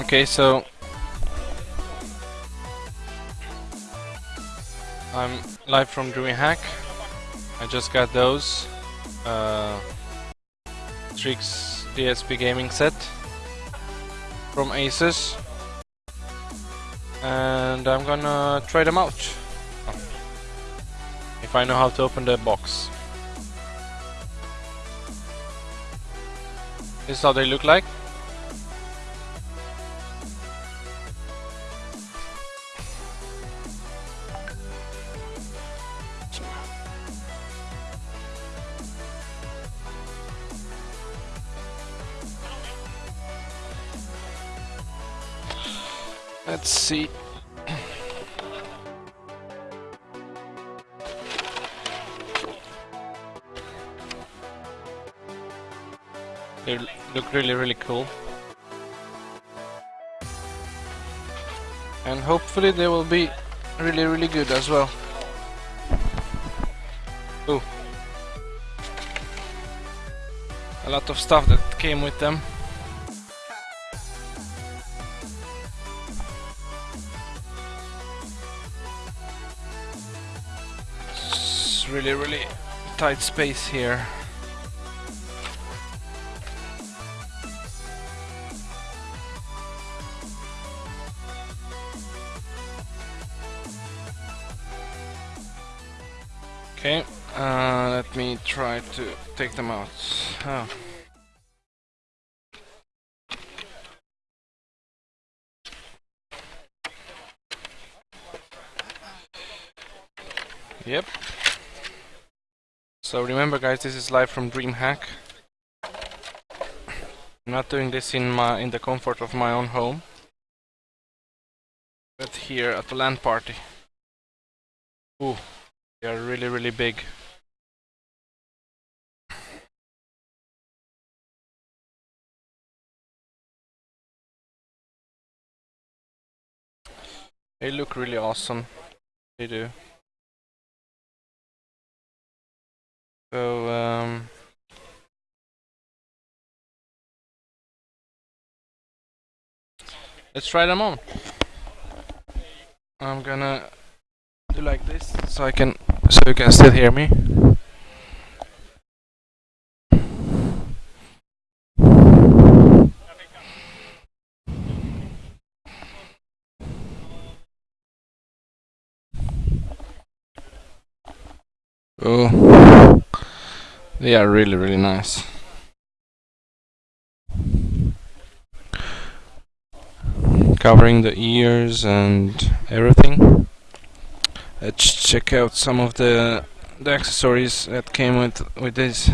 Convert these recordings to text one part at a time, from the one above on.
Okay, so I'm live from DreamHack. I just got those uh, Strix DSP gaming set from Asus and I'm gonna try them out if I know how to open the box. This is how they look like. Let's see. They look really really cool. And hopefully they will be really really good as well. Ooh. A lot of stuff that came with them. Really really tight space here. Okay, uh, let me try to take them out. Oh. Yep. So remember guys, this is live from DreamHack. I'm not doing this in my in the comfort of my own home. But here at the LAN party. Ooh. They are really, really big. They look really awesome. They do. So, um... Let's try them on. I'm gonna do like this so I can so you can still hear me. Oh, they are really really nice. Covering the ears and everything. Let's check out some of the the accessories that came with with this.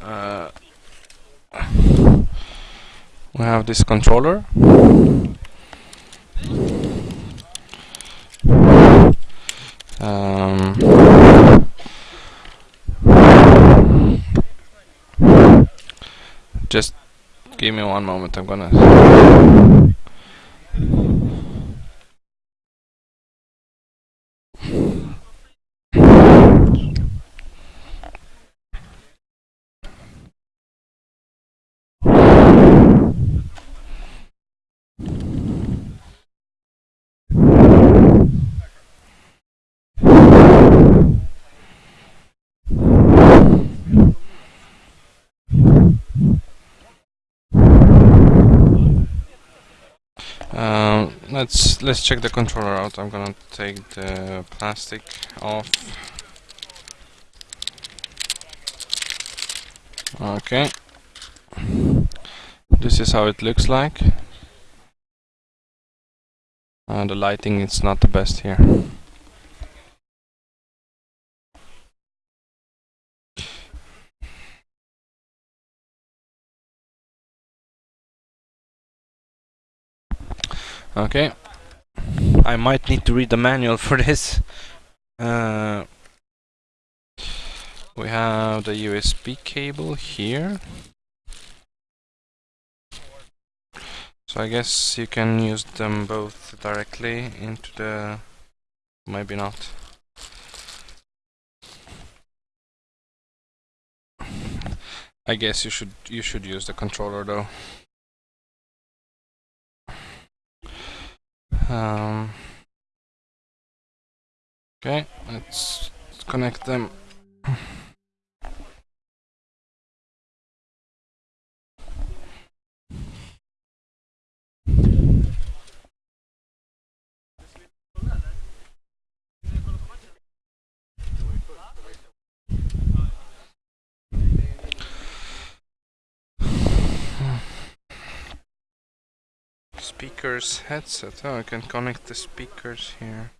Uh, we have this controller. Um, just give me one moment. I'm gonna. Um, let's let's check the controller out. I'm gonna take the plastic off. Okay. This is how it looks like. Uh, the lighting is not the best here. Okay. I might need to read the manual for this. Uh, we have the USB cable here. So I guess you can use them both directly into the... maybe not. I guess you should you should use the controller though. Um, okay, let's connect them. Speakers headset. Oh, I can connect the speakers here.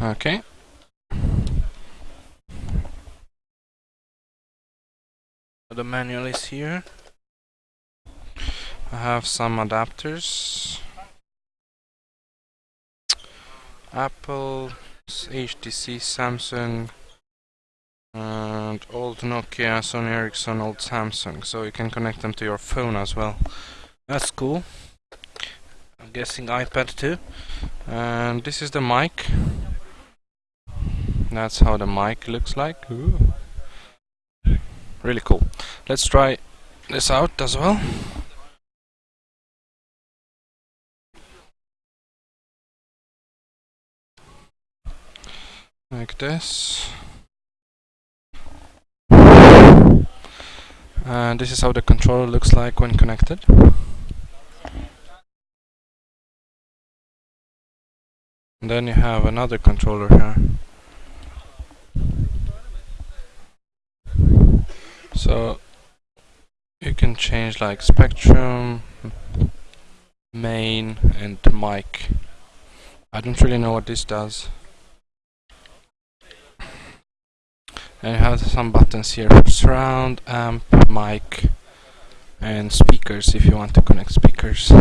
Okay. The manual is here. I have some adapters. Apple, HTC, Samsung, and old Nokia, Sony Ericsson, old Samsung, so you can connect them to your phone as well. That's cool. I'm guessing iPad too. And this is the mic. That's how the mic looks like. Ooh. Really cool. Let's try this out as well. Like this. And this is how the controller looks like when connected. And then you have another controller here. So you can change like spectrum, main and mic. I don't really know what this does. And you have some buttons here for surround, amp, mic and speakers if you want to connect speakers